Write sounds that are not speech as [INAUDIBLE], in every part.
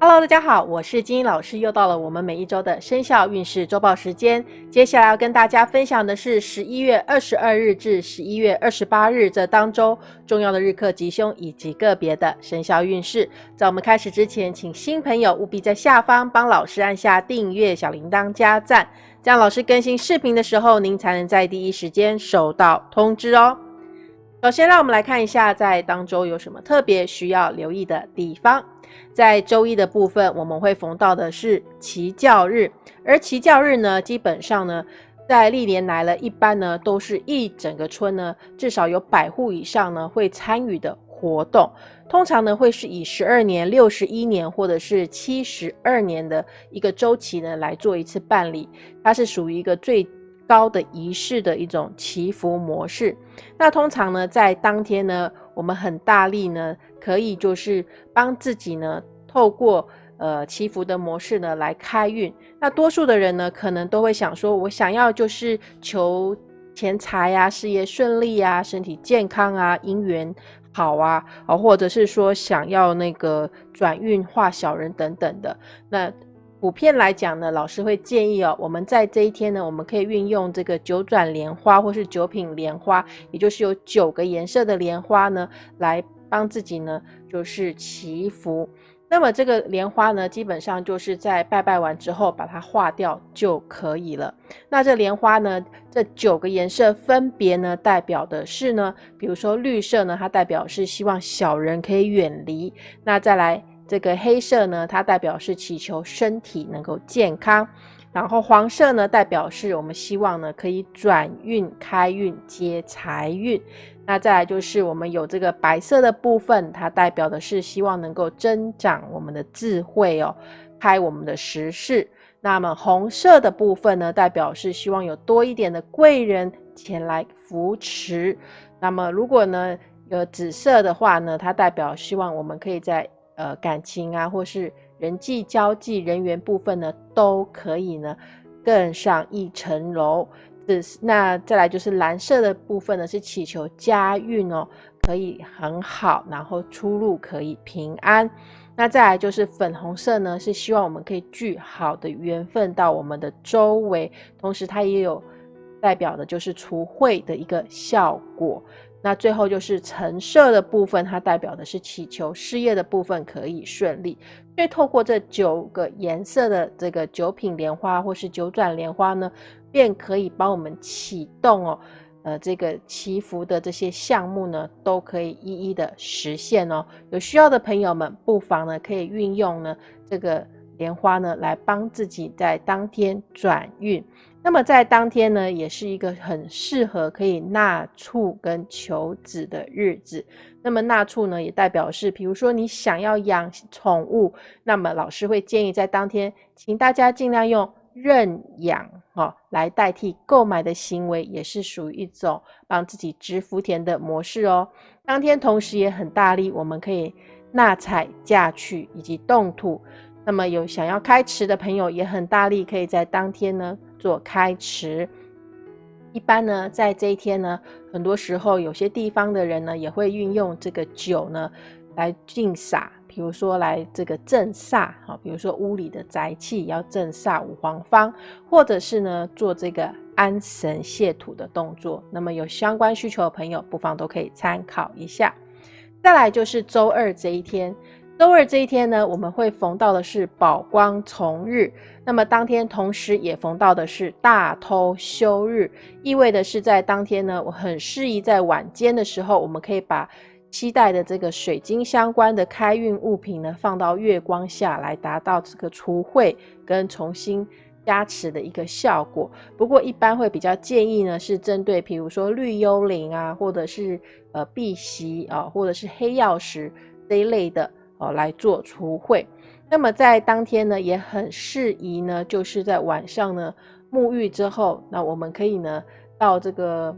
Hello，大家好，我是金英老师，又到了我们每一周的生肖运势周报时间。接下来要跟大家分享的是十一月二十二日至十一月二十八日这当周重要的日课吉凶以及个别的生肖运势。在我们开始之前，请新朋友务必在下方帮老师按下订阅、小铃铛、加赞，这样老师更新视频的时候，您才能在第一时间收到通知哦。首先，让我们来看一下在当周有什么特别需要留意的地方。在周一的部分，我们会逢到的是祈教日，而祈教日呢，基本上呢，在历年来了，一般呢都是一整个村呢，至少有百户以上呢会参与的活动。通常呢会是以十二年、六十一年或者是七十二年的一个周期呢来做一次办理，它是属于一个最高的仪式的一种祈福模式。那通常呢，在当天呢，我们很大力呢。可以就是帮自己呢，透过呃祈福的模式呢来开运。那多数的人呢，可能都会想说，我想要就是求钱财啊、事业顺利啊、身体健康啊、姻缘好啊，啊，或者是说想要那个转运化小人等等的。那普遍来讲呢，老师会建议哦，我们在这一天呢，我们可以运用这个九转莲花或是九品莲花，也就是有九个颜色的莲花呢来。帮自己呢，就是祈福。那么这个莲花呢，基本上就是在拜拜完之后把它化掉就可以了。那这莲花呢，这九个颜色分别呢，代表的是呢，比如说绿色呢，它代表是希望小人可以远离。那再来这个黑色呢，它代表是祈求身体能够健康。然后黄色呢，代表是我们希望呢可以转运、开运、接财运。那再来就是我们有这个白色的部分，它代表的是希望能够增长我们的智慧哦，开我们的时事。那么红色的部分呢，代表是希望有多一点的贵人前来扶持。那么如果呢有紫色的话呢，它代表希望我们可以在呃感情啊，或是人际交际、人员部分呢，都可以呢更上一层楼。那再来就是蓝色的部分呢，是祈求家运哦，可以很好，然后出入可以平安。那再来就是粉红色呢，是希望我们可以聚好的缘分到我们的周围，同时它也有代表的就是除秽的一个效果。那最后就是橙色的部分，它代表的是祈求事业的部分可以顺利。所以透过这九个颜色的这个九品莲花或是九转莲花呢。便可以帮我们启动哦，呃，这个祈福的这些项目呢，都可以一一的实现哦。有需要的朋友们，不妨呢可以运用呢这个莲花呢，来帮自己在当天转运。那么在当天呢，也是一个很适合可以纳畜跟求子的日子。那么纳畜呢，也代表是，比如说你想要养宠物，那么老师会建议在当天，请大家尽量用。认养哈来代替购买的行为，也是属于一种帮自己植福田的模式哦。当天同时也很大力，我们可以纳采嫁娶以及动土。那么有想要开池的朋友，也很大力，可以在当天呢做开池。一般呢，在这一天呢，很多时候有些地方的人呢，也会运用这个酒呢来敬洒。比如说来这个镇煞，好，比如说屋里的宅气要镇煞五黄方，或者是呢做这个安神泄土的动作。那么有相关需求的朋友，不妨都可以参考一下。再来就是周二这一天，周二这一天呢，我们会逢到的是宝光从日，那么当天同时也逢到的是大偷休日，意味的是在当天呢，我很适宜在晚间的时候，我们可以把。期待的这个水晶相关的开运物品呢，放到月光下来，达到这个除秽跟重新加持的一个效果。不过一般会比较建议呢，是针对比如说绿幽灵啊，或者是呃碧玺啊，或者是黑曜石这一类的哦来做除秽。那么在当天呢，也很适宜呢，就是在晚上呢沐浴之后，那我们可以呢到这个。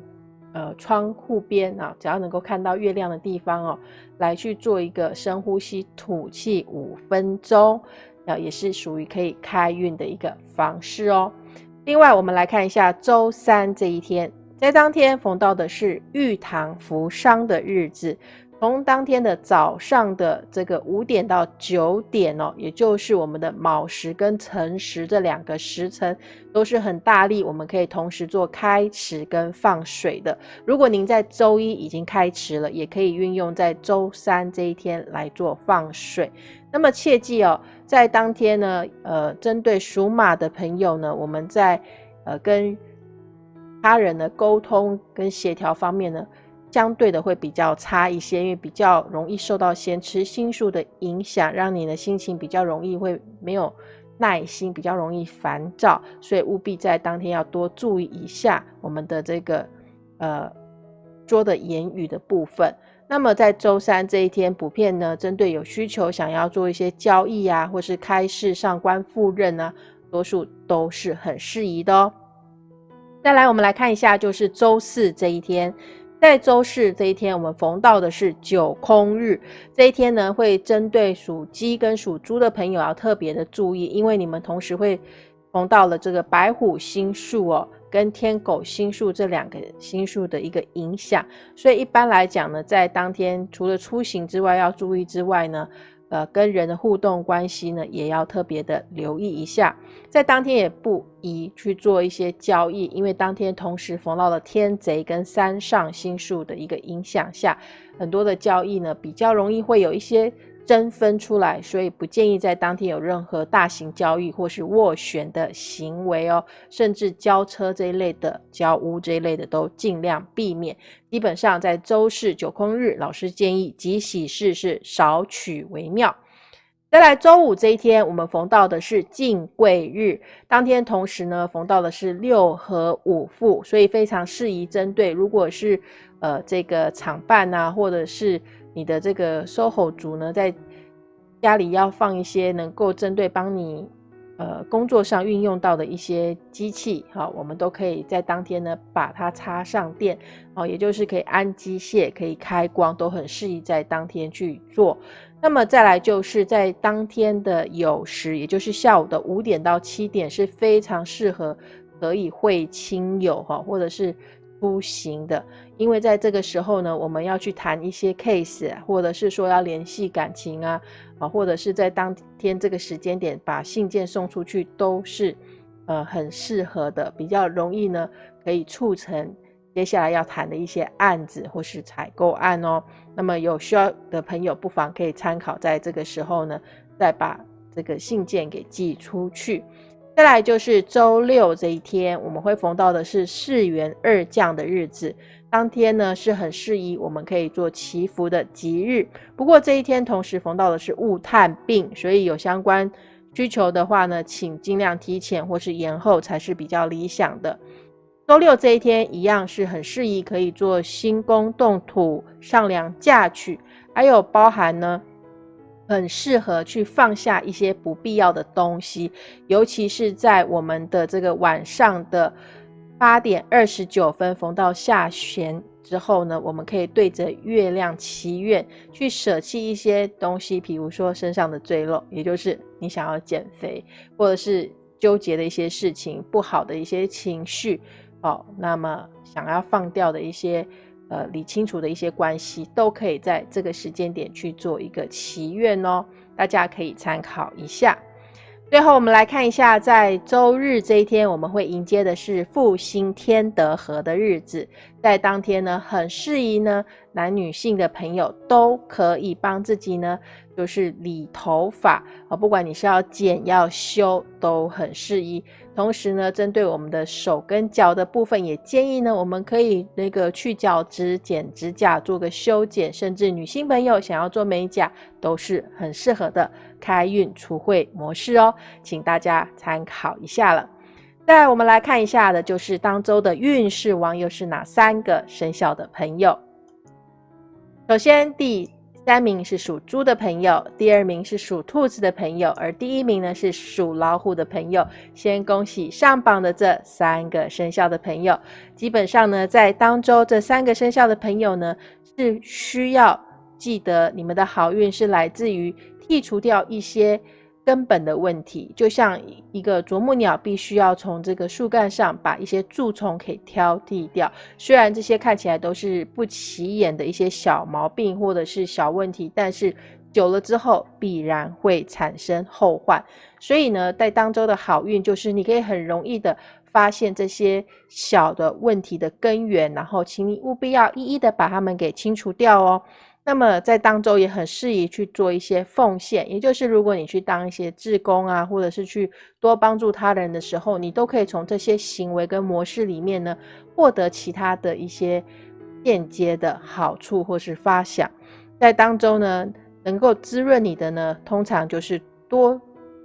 呃，窗户边啊，只要能够看到月亮的地方哦，来去做一个深呼吸、吐气五分钟，啊，也是属于可以开运的一个方式哦。另外，我们来看一下周三这一天，在当天逢到的是玉堂扶伤的日子。从当天的早上的这个五点到九点哦，也就是我们的卯时跟辰时这两个时辰都是很大力，我们可以同时做开池跟放水的。如果您在周一已经开池了，也可以运用在周三这一天来做放水。那么切记哦，在当天呢，呃，针对属马的朋友呢，我们在呃跟他人的沟通跟协调方面呢。相对的会比较差一些，因为比较容易受到咸池星数的影响，让你的心情比较容易会没有耐心，比较容易烦躁，所以务必在当天要多注意一下我们的这个呃说的言语的部分。那么在周三这一天，普遍呢针对有需求想要做一些交易啊，或是开市上官赴任呢，多数都是很适宜的哦。再来，我们来看一下，就是周四这一天。在周四这一天，我们逢到的是九空日。这一天呢，会针对属鸡跟属猪的朋友要特别的注意，因为你们同时会逢到了这个白虎星数哦，跟天狗星数这两个星数的一个影响。所以一般来讲呢，在当天除了出行之外要注意之外呢。呃，跟人的互动关系呢，也要特别的留意一下。在当天也不宜去做一些交易，因为当天同时逢到了天贼跟三上星数的一个影响下，很多的交易呢，比较容易会有一些。争分出来，所以不建议在当天有任何大型交易或是斡旋的行为哦，甚至交车这一类的、交屋这一类的都尽量避免。基本上在周四九空日，老师建议吉喜事是少取为妙。再来周五这一天，我们逢到的是进贵日，当天同时呢逢到的是六合五富，所以非常适宜针对如果是呃这个厂办啊，或者是。你的这个 SOHO 族呢，在家里要放一些能够针对帮你呃工作上运用到的一些机器，好，我们都可以在当天呢把它插上电，哦，也就是可以安机械、可以开光，都很适宜在当天去做。那么再来就是在当天的酉时，也就是下午的五点到七点，是非常适合可以会亲友哈，或者是。出行的，因为在这个时候呢，我们要去谈一些 case，或者是说要联系感情啊，啊，或者是在当天这个时间点把信件送出去，都是呃很适合的，比较容易呢，可以促成接下来要谈的一些案子或是采购案哦。那么有需要的朋友，不妨可以参考在这个时候呢，再把这个信件给寄出去。再来就是周六这一天，我们会逢到的是四元二降的日子。当天呢是很适宜，我们可以做祈福的吉日。不过这一天同时逢到的是雾探病，所以有相关需求的话呢，请尽量提前或是延后才是比较理想的。周六这一天一样是很适宜，可以做新宫动土、上梁嫁娶，还有包含呢。很适合去放下一些不必要的东西，尤其是在我们的这个晚上的八点二十九分逢到下弦之后呢，我们可以对着月亮祈愿，去舍弃一些东西，比如说身上的赘肉，也就是你想要减肥，或者是纠结的一些事情、不好的一些情绪，哦，那么想要放掉的一些。呃，理清楚的一些关系，都可以在这个时间点去做一个祈愿哦，大家可以参考一下。最后，我们来看一下，在周日这一天，我们会迎接的是复兴天德和的日子，在当天呢，很适宜呢，男女性的朋友都可以帮自己呢。就是理头发啊，不管你是要剪要修，都很适宜。同时呢，针对我们的手跟脚的部分，也建议呢，我们可以那个去角质、剪指甲、做个修剪，甚至女性朋友想要做美甲，都是很适合的开运除晦模式哦，请大家参考一下了。再，我们来看一下的，就是当周的运势王又是哪三个生肖的朋友？首先第。三名是属猪的朋友，第二名是属兔子的朋友，而第一名呢是属老虎的朋友。先恭喜上榜的这三个生肖的朋友。基本上呢，在当周这三个生肖的朋友呢，是需要记得你们的好运是来自于剔除掉一些。根本的问题，就像一个啄木鸟必须要从这个树干上把一些蛀虫给挑剔掉。虽然这些看起来都是不起眼的一些小毛病或者是小问题，但是久了之后必然会产生后患。所以呢，在当周的好运就是你可以很容易的发现这些小的问题的根源，然后请你务必要一一的把它们给清除掉哦。那么在当中也很适宜去做一些奉献，也就是如果你去当一些志工啊，或者是去多帮助他人的时候，你都可以从这些行为跟模式里面呢，获得其他的一些间接的好处或是发想。在当中呢，能够滋润你的呢，通常就是多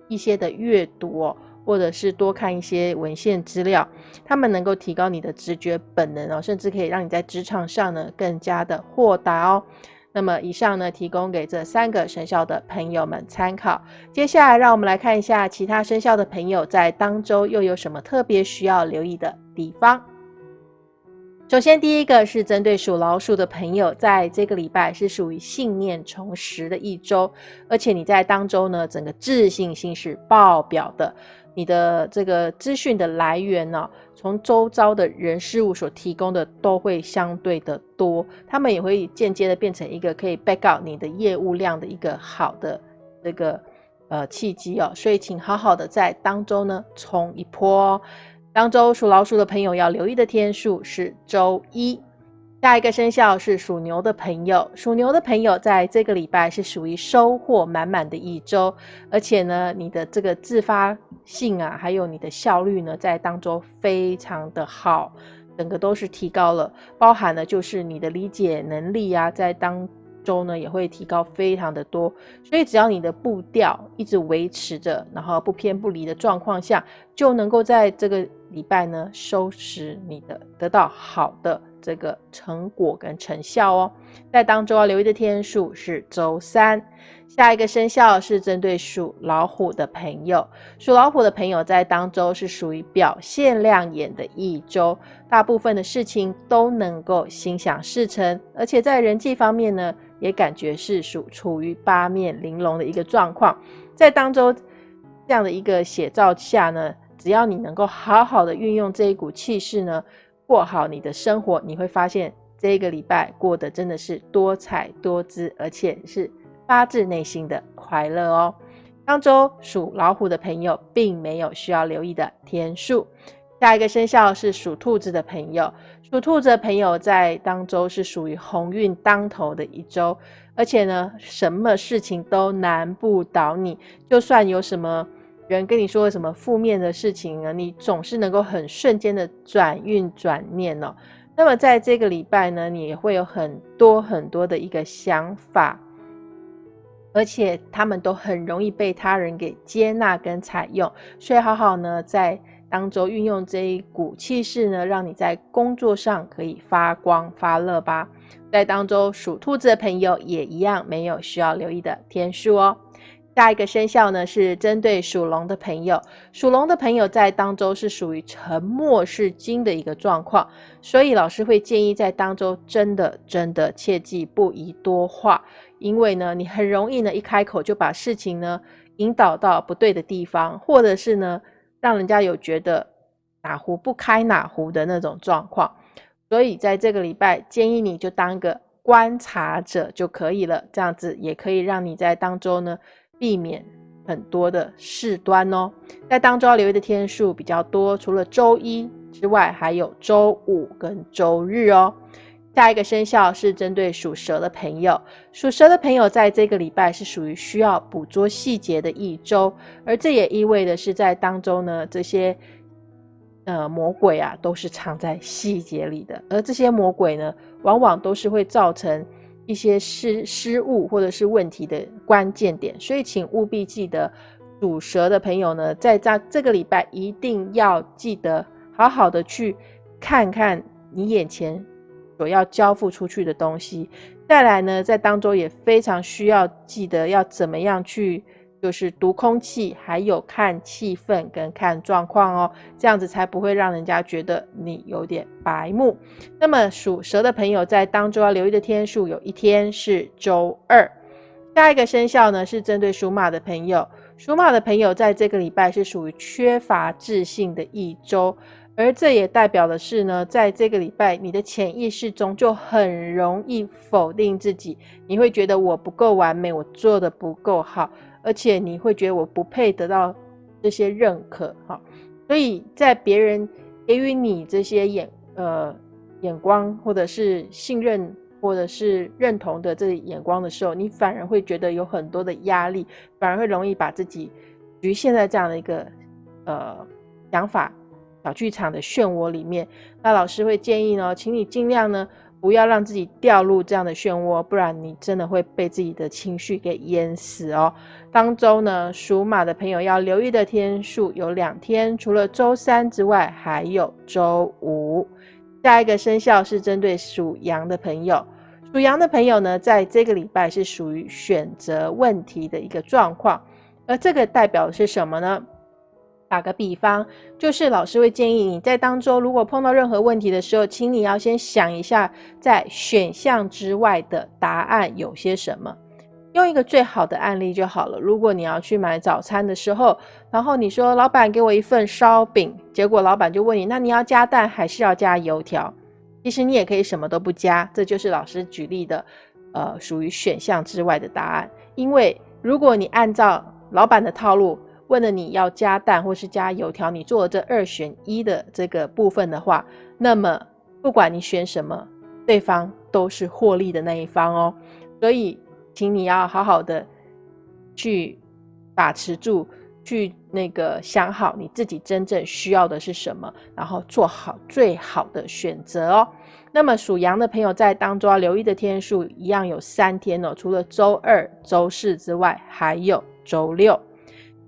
一些的阅读哦，或者是多看一些文献资料，他们能够提高你的直觉本能哦，甚至可以让你在职场上呢更加的豁达哦。那么以上呢，提供给这三个生肖的朋友们参考。接下来，让我们来看一下其他生肖的朋友在当周又有什么特别需要留意的地方。首先，第一个是针对属老鼠的朋友，在这个礼拜是属于信念重拾的一周，而且你在当周呢，整个自信心是爆表的。你的这个资讯的来源呢，从周遭的人事物所提供的都会相对的多，他们也会间接的变成一个可以 back up 你的业务量的一个好的这个呃契机哦，所以请好好的在当周呢冲一波。当周属老鼠的朋友要留意的天数是周一。下一个生肖是属牛的朋友，属牛的朋友在这个礼拜是属于收获满满的一周，而且呢，你的这个自发性啊，还有你的效率呢，在当中非常的好，整个都是提高了，包含了就是你的理解能力啊，在当中呢也会提高非常的多，所以只要你的步调一直维持着，然后不偏不离的状况下，就能够在这个礼拜呢收拾你的，得到好的。这个成果跟成效哦，在当周要留意的天数是周三。下一个生肖是针对属老虎的朋友，属老虎的朋友在当周是属于表现亮眼的一周，大部分的事情都能够心想事成，而且在人际方面呢，也感觉是属处于八面玲珑的一个状况。在当周这样的一个写照下呢，只要你能够好好的运用这一股气势呢。过好你的生活，你会发现这个礼拜过得真的是多彩多姿，而且是发自内心的快乐哦。当周属老虎的朋友，并没有需要留意的天数。下一个生肖是属兔子的朋友，属兔子的朋友在当周是属于鸿运当头的一周，而且呢，什么事情都难不倒你，就算有什么。人跟你说什么负面的事情呢？你总是能够很瞬间的转运转念哦。那么在这个礼拜呢，你也会有很多很多的一个想法，而且他们都很容易被他人给接纳跟采用。所以好好呢，在当中运用这一股气势呢，让你在工作上可以发光发热吧。在当中属兔子的朋友也一样，没有需要留意的天数哦。下一个生肖呢，是针对属龙的朋友。属龙的朋友在当周是属于沉默是金的一个状况，所以老师会建议在当周真的真的切记不宜多话，因为呢，你很容易呢一开口就把事情呢引导到不对的地方，或者是呢让人家有觉得哪壶不开哪壶的那种状况。所以在这个礼拜，建议你就当个观察者就可以了，这样子也可以让你在当周呢。避免很多的事端哦，在当中要留意的天数比较多，除了周一之外，还有周五跟周日哦。下一个生肖是针对属蛇的朋友，属蛇的朋友在这个礼拜是属于需要捕捉细节的一周，而这也意味的是在当中呢，这些呃魔鬼啊都是藏在细节里的，而这些魔鬼呢，往往都是会造成。一些失失误或者是问题的关键点，所以请务必记得，属蛇的朋友呢，在这这个礼拜一定要记得好好的去看看你眼前所要交付出去的东西。再来呢，在当中也非常需要记得要怎么样去。就是读空气，还有看气氛跟看状况哦，这样子才不会让人家觉得你有点白目。那么属蛇的朋友在当中要留意的天数，有一天是周二。下一个生肖呢是针对属马的朋友，属马的朋友在这个礼拜是属于缺乏自信的一周，而这也代表的是呢，在这个礼拜你的潜意识中就很容易否定自己，你会觉得我不够完美，我做的不够好，而且你会觉得我不配得到这些认可，哈，所以在别人给予你这些眼呃眼光或者是信任。或者是认同的这眼光的时候，你反而会觉得有很多的压力，反而会容易把自己局限在这样的一个呃想法小剧场的漩涡里面。那老师会建议呢，请你尽量呢不要让自己掉入这样的漩涡，不然你真的会被自己的情绪给淹死哦。当周呢，属马的朋友要留意的天数有两天，除了周三之外，还有周五。下一个生肖是针对属羊的朋友。属羊的朋友呢，在这个礼拜是属于选择问题的一个状况，而这个代表是什么呢？打个比方，就是老师会建议你在当中，如果碰到任何问题的时候，请你要先想一下，在选项之外的答案有些什么。用一个最好的案例就好了。如果你要去买早餐的时候，然后你说老板给我一份烧饼，结果老板就问你，那你要加蛋还是要加油条？其实你也可以什么都不加，这就是老师举例的，呃，属于选项之外的答案。因为如果你按照老板的套路问了你要加蛋或是加油条，你做了这二选一的这个部分的话，那么不管你选什么，对方都是获利的那一方哦。所以，请你要好好的去把持住。去那个想好你自己真正需要的是什么，然后做好最好的选择哦。那么属羊的朋友在当中要留意的天数一样有三天哦，除了周二、周四之外，还有周六。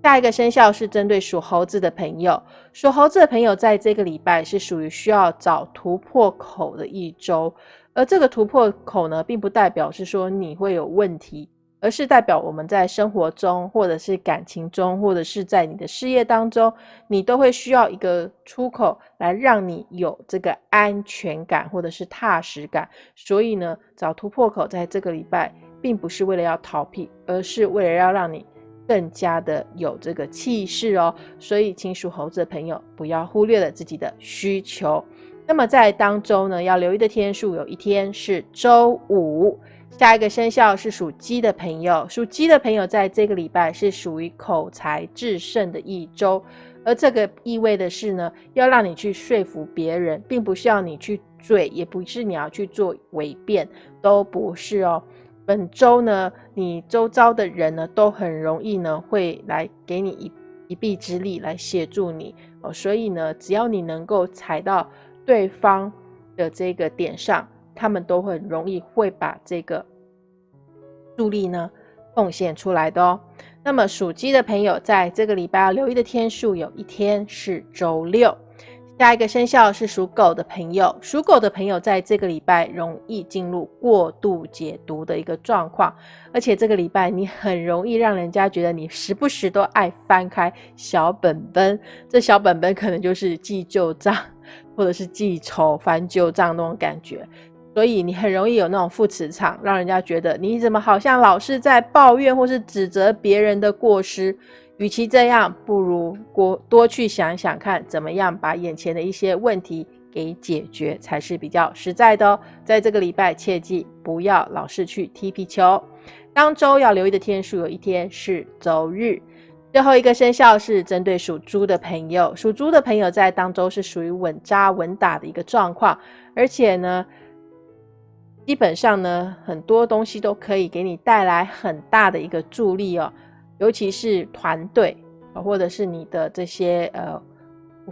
下一个生肖是针对属猴子的朋友，属猴子的朋友在这个礼拜是属于需要找突破口的一周，而这个突破口呢，并不代表是说你会有问题。而是代表我们在生活中，或者是感情中，或者是在你的事业当中，你都会需要一个出口来让你有这个安全感，或者是踏实感。所以呢，找突破口在这个礼拜，并不是为了要逃避，而是为了要让你更加的有这个气势哦。所以，请属猴子的朋友不要忽略了自己的需求。那么在当周呢，要留意的天数有一天是周五。下一个生肖是属鸡的朋友，属鸡的朋友在这个礼拜是属于口才制胜的一周，而这个意味的是呢，要让你去说服别人，并不需要你去嘴，也不是你要去做伪辩，都不是哦。本周呢，你周遭的人呢，都很容易呢，会来给你一一臂之力来协助你哦，所以呢，只要你能够踩到对方的这个点上。他们都很容易会把这个助力呢奉献出来的哦。那么属鸡的朋友在这个礼拜要留意的天数有一天是周六。下一个生肖是属狗的朋友，属狗的朋友在这个礼拜容易进入过度解读的一个状况，而且这个礼拜你很容易让人家觉得你时不时都爱翻开小本本，这小本本可能就是记旧账 [LAUGHS] 或者是记仇翻旧账那种感觉。所以你很容易有那种负磁场，让人家觉得你怎么好像老是在抱怨或是指责别人的过失。与其这样，不如多多去想想看，怎么样把眼前的一些问题给解决，才是比较实在的哦。在这个礼拜，切记不要老是去踢皮球。当周要留意的天数有一天是周日。最后一个生肖是针对属猪的朋友，属猪的朋友在当周是属于稳扎稳打的一个状况，而且呢。基本上呢，很多东西都可以给你带来很大的一个助力哦，尤其是团队或者是你的这些呃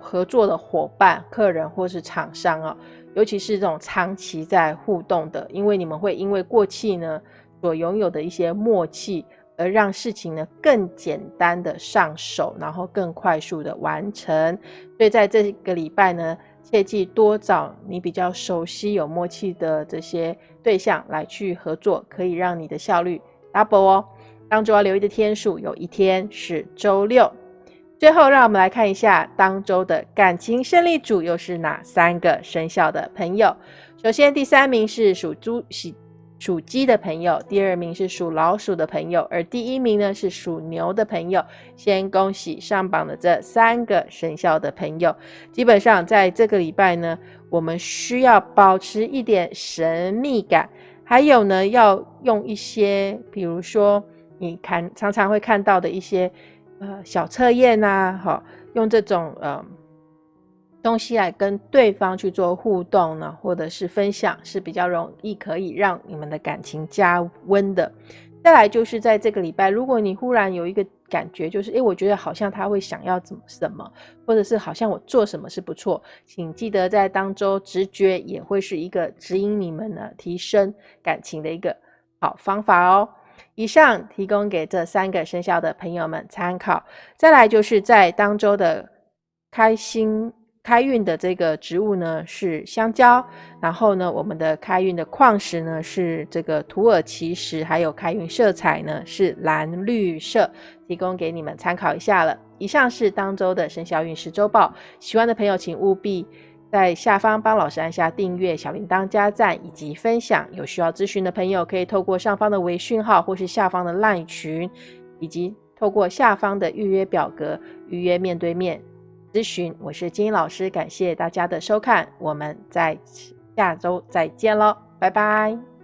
合作的伙伴、客人或是厂商哦，尤其是这种长期在互动的，因为你们会因为过去呢所拥有的一些默契，而让事情呢更简单的上手，然后更快速的完成。所以在这个礼拜呢。切记多找你比较熟悉、有默契的这些对象来去合作，可以让你的效率 double 哦。当周要留意的天数有一天是周六。最后，让我们来看一下当周的感情胜利组又是哪三个生肖的朋友。首先，第三名是属猪喜属鸡的朋友，第二名是属老鼠的朋友，而第一名呢是属牛的朋友。先恭喜上榜的这三个生肖的朋友。基本上在这个礼拜呢，我们需要保持一点神秘感，还有呢，要用一些，比如说你看常常会看到的一些呃小测验呐，哈，用这种呃。东西来跟对方去做互动呢，或者是分享，是比较容易可以让你们的感情加温的。再来就是在这个礼拜，如果你忽然有一个感觉，就是诶，我觉得好像他会想要怎么什么，或者是好像我做什么是不错，请记得在当周直觉也会是一个指引你们呢提升感情的一个好方法哦。以上提供给这三个生肖的朋友们参考。再来就是在当周的开心。开运的这个植物呢是香蕉，然后呢，我们的开运的矿石呢是这个土耳其石，还有开运色彩呢是蓝绿色，提供给你们参考一下了。以上是当周的生肖运势周报，喜欢的朋友请务必在下方帮老师按下订阅、小铃铛加赞以及分享。有需要咨询的朋友可以透过上方的微讯号，或是下方的 LINE 群，以及透过下方的预约表格预约面对面。咨询，我是金英老师，感谢大家的收看，我们在下周再见喽，拜拜。